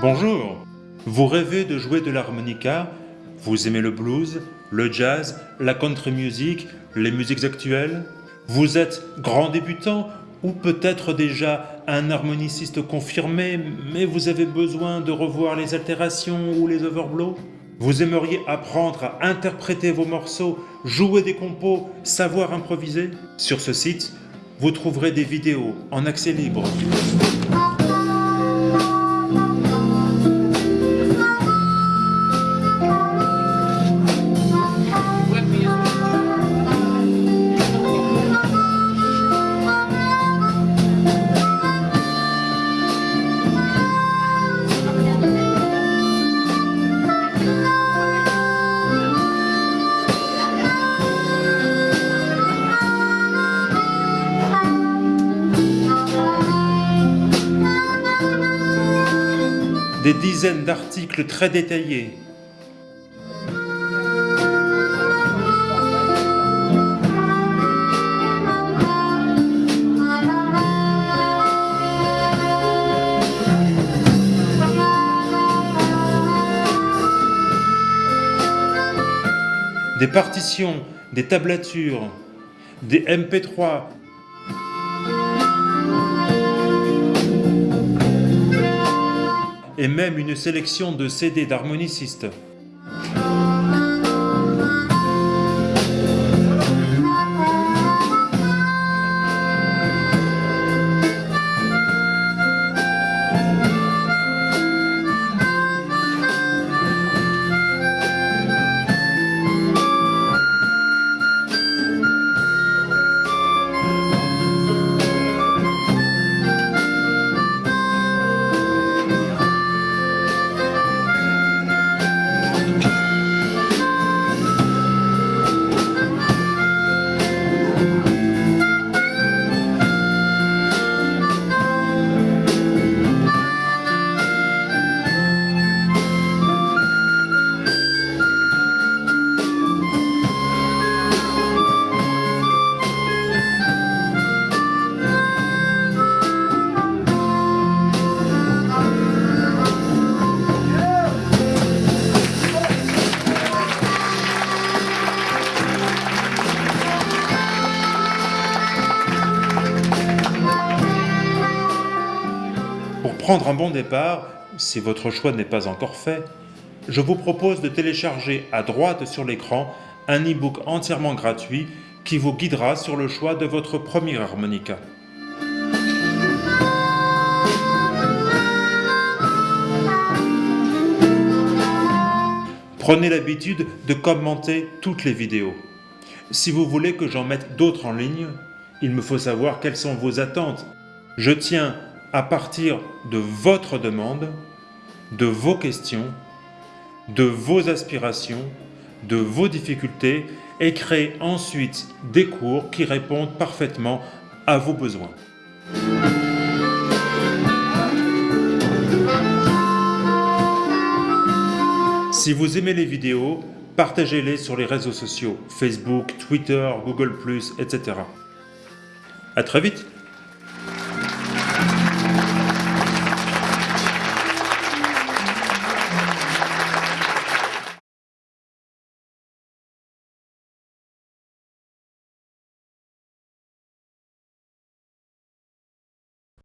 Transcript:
Bonjour Vous rêvez de jouer de l'harmonica Vous aimez le blues, le jazz, la country music, les musiques actuelles. Vous êtes grand débutant ou peut-être déjà un harmoniciste confirmé, mais vous avez besoin de revoir les altérations ou les overblows. Vous aimeriez apprendre à interpréter vos morceaux, jouer des compos, savoir improviser. Sur ce site, vous trouverez des vidéos en accès libre. Des dizaines d'articles très détaillés. Des partitions, des tablatures, des MP3, et même une sélection de CD d'harmonicistes. Prendre un bon départ, si votre choix n'est pas encore fait, je vous propose de télécharger à droite sur l'écran un e-book entièrement gratuit qui vous guidera sur le choix de votre premier harmonica. Prenez l'habitude de commenter toutes les vidéos. Si vous voulez que j'en mette d'autres en ligne, il me faut savoir quelles sont vos attentes. Je tiens à partir de votre demande, de vos questions, de vos aspirations, de vos difficultés et créer ensuite des cours qui répondent parfaitement à vos besoins. Si vous aimez les vidéos, partagez-les sur les réseaux sociaux, Facebook, Twitter, Google+, etc. À très vite